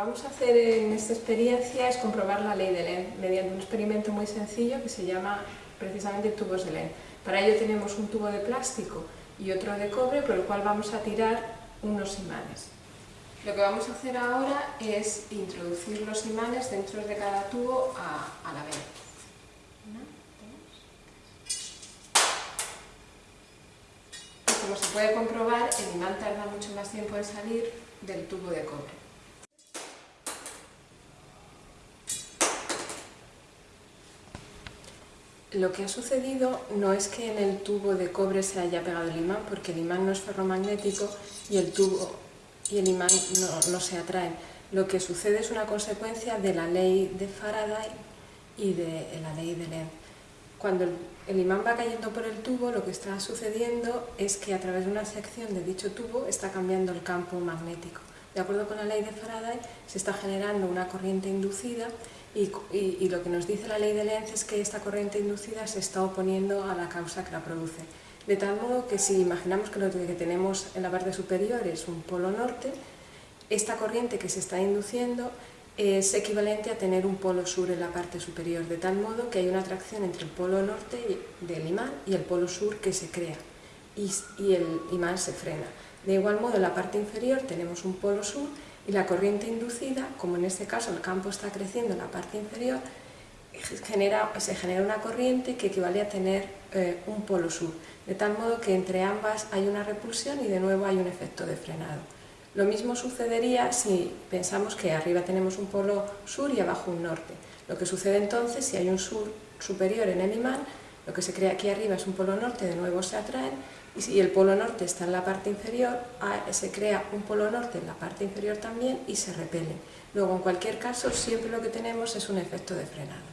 vamos a hacer en esta experiencia es comprobar la ley de Lenz mediante un experimento muy sencillo que se llama precisamente tubos de Lenz. Para ello tenemos un tubo de plástico y otro de cobre por el cual vamos a tirar unos imanes. Lo que vamos a hacer ahora es introducir los imanes dentro de cada tubo a, la vez. como se puede comprobar, el imán tarda mucho más tiempo en salir del tubo de cobre. Lo que ha sucedido no es que en el tubo de cobre se haya pegado el imán, porque el imán no es ferromagnético y el tubo y el imán no, se atraen. Lo que sucede es una consecuencia de la ley de Faraday y de la ley de Lenz. Cuando el, imán va cayendo por el tubo, lo que está sucediendo es que a través de una sección de dicho tubo está cambiando el campo magnético. De acuerdo con la ley de Faraday, se está generando una corriente inducida y, lo que nos dice la ley de Lenz es que esta corriente inducida se está oponiendo a la causa que la produce. De tal modo que si imaginamos que lo que tenemos en la parte superior es un polo norte, esta corriente que se está induciendo es equivalente a tener un polo sur en la parte superior, de tal modo que hay una atracción entre el polo norte del imán y el polo sur que se crea y el imán se frena. De igual modo en la parte inferior tenemos un polo sur y la corriente inducida, como en este caso el campo está creciendo en la parte inferior, genera, se genera una corriente que equivale a tener eh, un polo sur, de tal modo que entre ambas hay una repulsión y de nuevo hay un efecto de frenado. Lo mismo sucedería si pensamos que arriba tenemos un polo sur y abajo un norte. Lo que sucede entonces, si hay un sur superior en el imán, lo que se crea aquí arriba es un polo norte, de nuevo se atraen, y si el polo norte está en la parte inferior, se crea un polo norte en la parte inferior también y se repelen. Luego, en cualquier caso, siempre lo que tenemos es un efecto de frenado.